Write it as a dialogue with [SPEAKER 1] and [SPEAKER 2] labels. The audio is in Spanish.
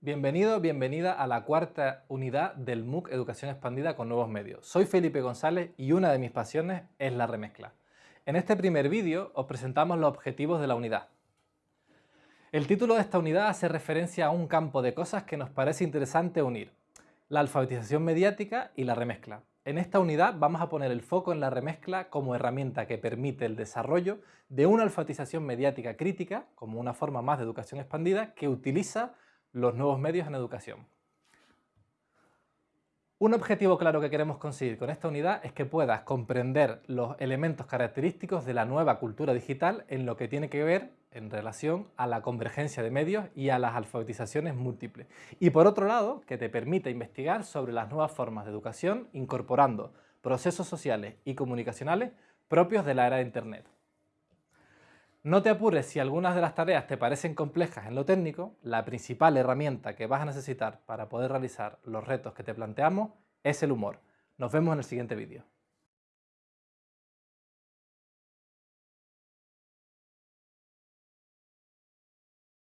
[SPEAKER 1] Bienvenido, bienvenida a la cuarta unidad del MOOC Educación Expandida con Nuevos Medios. Soy Felipe González y una de mis pasiones es la remezcla. En este primer vídeo os presentamos los objetivos de la unidad. El título de esta unidad hace referencia a un campo de cosas que nos parece interesante unir, la alfabetización mediática y la remezcla. En esta unidad vamos a poner el foco en la remezcla como herramienta que permite el desarrollo de una alfabetización mediática crítica, como una forma más de educación expandida, que utiliza los nuevos medios en educación. Un objetivo claro que queremos conseguir con esta unidad es que puedas comprender los elementos característicos de la nueva cultura digital en lo que tiene que ver en relación a la convergencia de medios y a las alfabetizaciones múltiples. Y por otro lado, que te permita investigar sobre las nuevas formas de educación incorporando procesos sociales y comunicacionales propios de la era de Internet. No te apures si algunas de las tareas te parecen complejas en lo técnico, la principal herramienta que vas a necesitar para poder realizar los retos que te planteamos es el humor. Nos vemos en el siguiente vídeo.